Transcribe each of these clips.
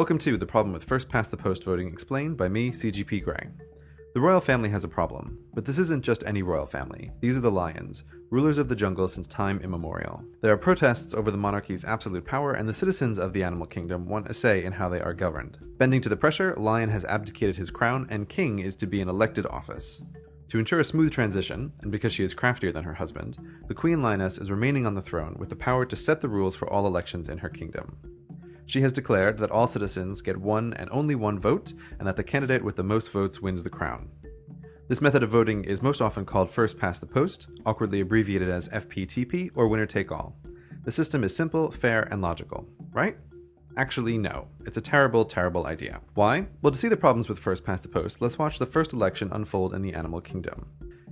Welcome to The Problem with First Past the Post Voting explained by me, CGP Grey. The royal family has a problem, but this isn't just any royal family. These are the lions, rulers of the jungle since time immemorial. There are protests over the monarchy's absolute power, and the citizens of the animal kingdom want a say in how they are governed. Bending to the pressure, Lion has abdicated his crown, and King is to be an elected office. To ensure a smooth transition, and because she is craftier than her husband, the Queen Lioness is remaining on the throne with the power to set the rules for all elections in her kingdom. She has declared that all citizens get one and only one vote, and that the candidate with the most votes wins the crown. This method of voting is most often called first past the post, awkwardly abbreviated as FPTP or winner take all. The system is simple, fair, and logical, right? Actually, no. It's a terrible, terrible idea. Why? Well, to see the problems with first past the post, let's watch the first election unfold in the animal kingdom.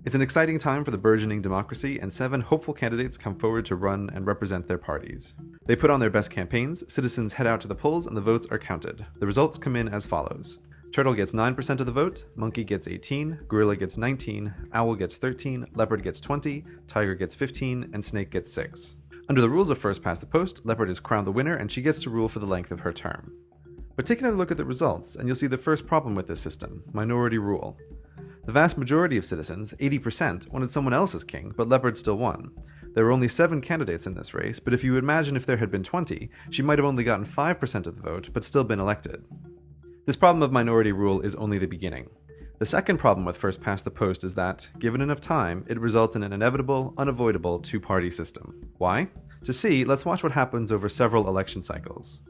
It's an exciting time for the burgeoning democracy, and seven hopeful candidates come forward to run and represent their parties. They put on their best campaigns, citizens head out to the polls, and the votes are counted. The results come in as follows. Turtle gets 9% of the vote, Monkey gets 18, Gorilla gets 19, Owl gets 13, Leopard gets 20, Tiger gets 15, and Snake gets 6. Under the rules of first past the post, Leopard is crowned the winner and she gets to rule for the length of her term. But take another look at the results, and you'll see the first problem with this system minority rule. The vast majority of citizens, 80%, wanted someone else as king, but Leopard still won. There were only seven candidates in this race, but if you imagine if there had been 20, she might have only gotten 5% of the vote, but still been elected. This problem of minority rule is only the beginning. The second problem with first past the post is that, given enough time, it results in an inevitable, unavoidable two party system. Why? To see, let's watch what happens over several election cycles.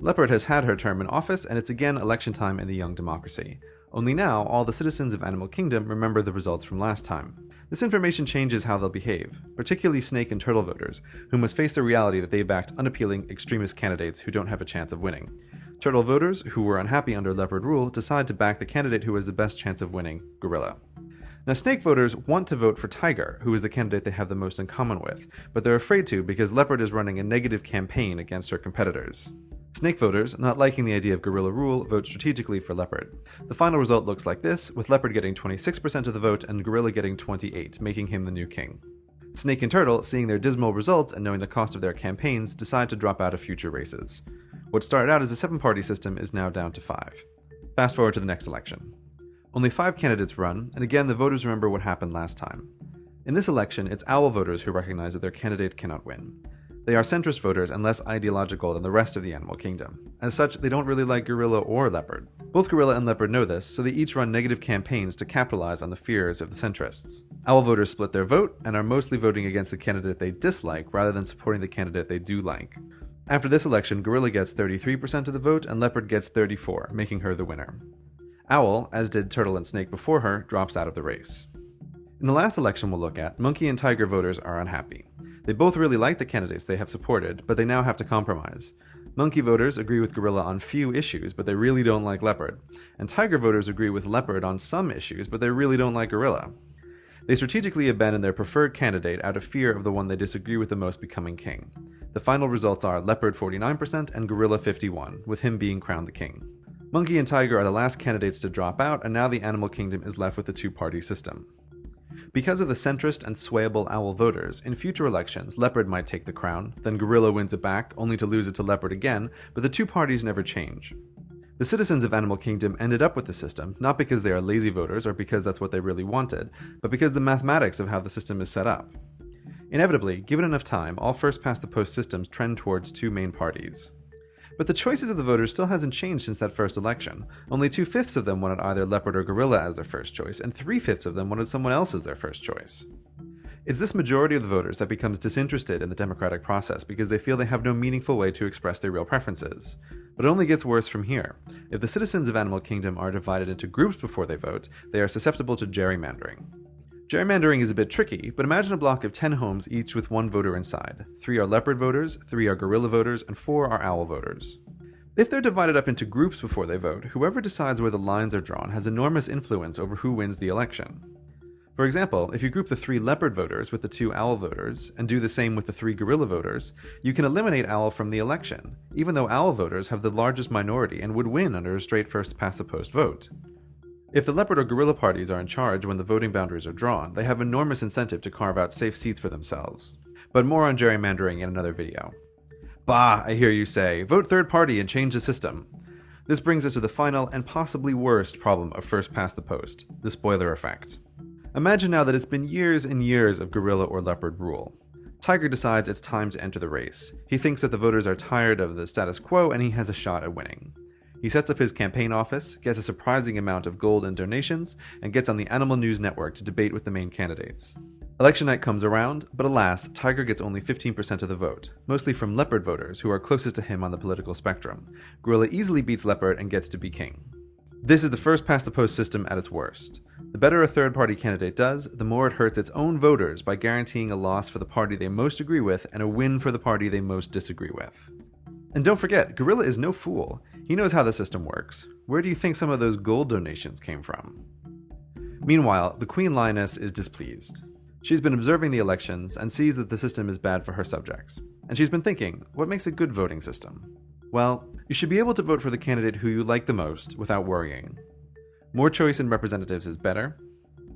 Leopard has had her term in office, and it's again election time in the young democracy. Only now, all the citizens of Animal Kingdom remember the results from last time. This information changes how they'll behave, particularly snake and turtle voters, who must face the reality that they backed unappealing extremist candidates who don't have a chance of winning. Turtle voters, who were unhappy under leopard rule, decide to back the candidate who has the best chance of winning, Gorilla. Now, snake voters want to vote for Tiger, who is the candidate they have the most in common with, but they're afraid to because Leopard is running a negative campaign against her competitors. Snake voters, not liking the idea of gorilla rule, vote strategically for Leopard. The final result looks like this, with Leopard getting 26% of the vote and Gorilla getting 28, making him the new king. Snake and Turtle, seeing their dismal results and knowing the cost of their campaigns, decide to drop out of future races. What started out as a seven party system is now down to five. Fast forward to the next election. Only five candidates run, and again the voters remember what happened last time. In this election, it's owl voters who recognize that their candidate cannot win. They are centrist voters and less ideological than the rest of the animal kingdom. As such, they don't really like gorilla or leopard. Both gorilla and leopard know this, so they each run negative campaigns to capitalize on the fears of the centrists. Owl voters split their vote and are mostly voting against the candidate they dislike rather than supporting the candidate they do like. After this election, Gorilla gets 33% of the vote and Leopard gets 34, making her the winner. Owl, as did Turtle and Snake before her, drops out of the race. In the last election we'll look at, Monkey and Tiger voters are unhappy. They both really like the candidates they have supported, but they now have to compromise. Monkey voters agree with Gorilla on few issues, but they really don't like Leopard. And Tiger voters agree with Leopard on some issues, but they really don't like Gorilla. They strategically abandon their preferred candidate out of fear of the one they disagree with the most becoming king. The final results are Leopard 49% and Gorilla 51, with him being crowned the king. Monkey and Tiger are the last candidates to drop out, and now the animal kingdom is left with a two party system. Because of the centrist and swayable owl voters, in future elections, Leopard might take the crown, then Gorilla wins it back, only to lose it to Leopard again, but the two parties never change. The citizens of Animal Kingdom ended up with the system, not because they are lazy voters or because that's what they really wanted, but because the mathematics of how the system is set up. Inevitably, given enough time, all first past the post systems trend towards two main parties. But the choices of the voters still hasn't changed since that first election. Only two fifths of them wanted either Leopard or Gorilla as their first choice, and three fifths of them wanted someone else as their first choice. It's this majority of the voters that becomes disinterested in the democratic process because they feel they have no meaningful way to express their real preferences. But it only gets worse from here. If the citizens of Animal Kingdom are divided into groups before they vote, they are susceptible to gerrymandering. Gerrymandering is a bit tricky, but imagine a block of 10 homes each with one voter inside. Three are leopard voters, three are gorilla voters, and four are owl voters. If they're divided up into groups before they vote, whoever decides where the lines are drawn has enormous influence over who wins the election. For example, if you group the three leopard voters with the two owl voters, and do the same with the three gorilla voters, you can eliminate owl from the election, even though owl voters have the largest minority and would win under a straight first past the post vote. If the leopard or gorilla parties are in charge when the voting boundaries are drawn, they have enormous incentive to carve out safe seats for themselves. But more on gerrymandering in another video. Bah, I hear you say, vote third party and change the system. This brings us to the final and possibly worst problem of first past the post the spoiler effect. Imagine now that it's been years and years of gorilla or leopard rule. Tiger decides it's time to enter the race. He thinks that the voters are tired of the status quo and he has a shot at winning. He sets up his campaign office, gets a surprising amount of gold and donations, and gets on the Animal News Network to debate with the main candidates. Election night comes around, but alas, Tiger gets only 15% of the vote, mostly from leopard voters who are closest to him on the political spectrum. Gorilla easily beats leopard and gets to be king. This is the first past the post system at its worst. The better a third party candidate does, the more it hurts its own voters by guaranteeing a loss for the party they most agree with and a win for the party they most disagree with. And don't forget, Gorilla is no fool. He knows how the system works. Where do you think some of those gold donations came from? Meanwhile, the Queen Lioness is displeased. She's been observing the elections and sees that the system is bad for her subjects. And she's been thinking, what makes a good voting system? Well, you should be able to vote for the candidate who you like the most without worrying. More choice in representatives is better.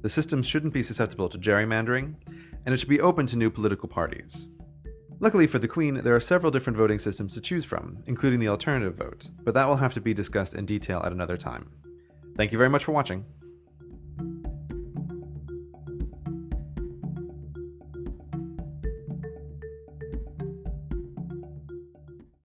The system shouldn't be susceptible to gerrymandering, and it should be open to new political parties. Luckily for the Queen, there are several different voting systems to choose from, including the alternative vote, but that will have to be discussed in detail at another time. Thank you very much for watching.